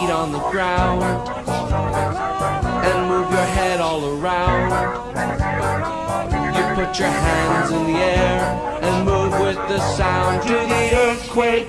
feet on the ground and move your head all around. You put your hands in the air and move with the sound to the earthquake.